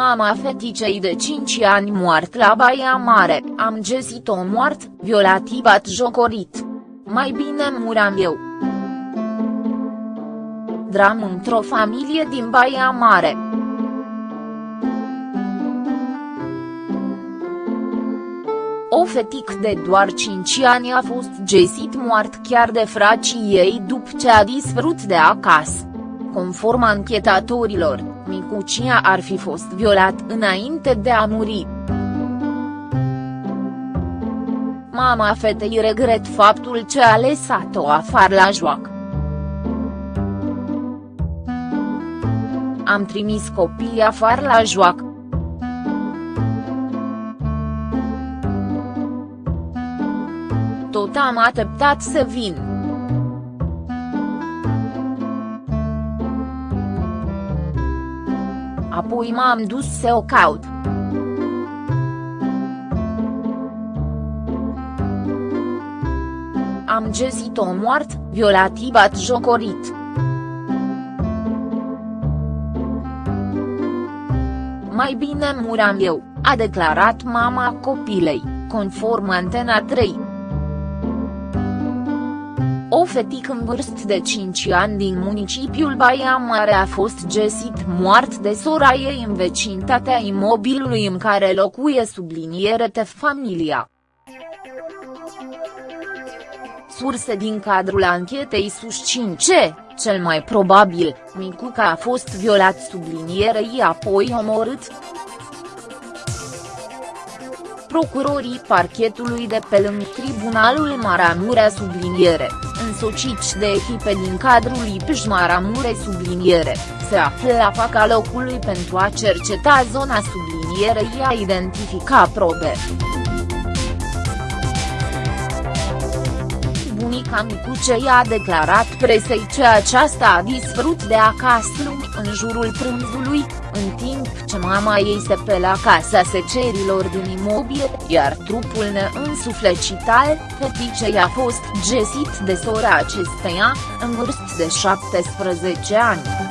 Mama feticei de 5 ani moart la Baia Mare, am găsit-o moart, violativ jocorit. Mai bine muram eu. Dram într-o familie din Baia Mare. O fetic de doar 5 ani a fost găsit moart chiar de fracii ei după ce a dispărut de acasă. Conform anchetatorilor, micucia ar fi fost violat înainte de a muri. Mama fetei regret faptul ce a lăsat-o afară la joacă. Am trimis copiii afară la joacă. Tot am așteptat să vin. Apoi m-am dus să o caut. Am găsit-o moart, violativ jocorit. Mai bine muram eu, a declarat mama copilei, conform Antena 3. O fetică în vârstă de 5 ani din municipiul Baia Mare a fost găsit moart de sora ei în vecinătatea imobilului în care locuie subliniere te familia. Surse din cadrul anchetei susțin ce, cel mai probabil, Micuca a fost violat sublinierei apoi omorât. Procurorii parchetului de pe lângă Tribunalul Maramurea subliniere însociți de echipe din cadrul IPJ Maramure subliniere, se află la faca locului pentru a cerceta zona sublinierei a identifica probe. Bunica Micucei a declarat presei că aceasta a dispărut de acasă în jurul prânzului, în timp ce mama ei se pe la casa secerilor din imobil, iar trupul neînsuflecit al feticei a fost găsit de sora acesteia, în vârstă de 17 ani.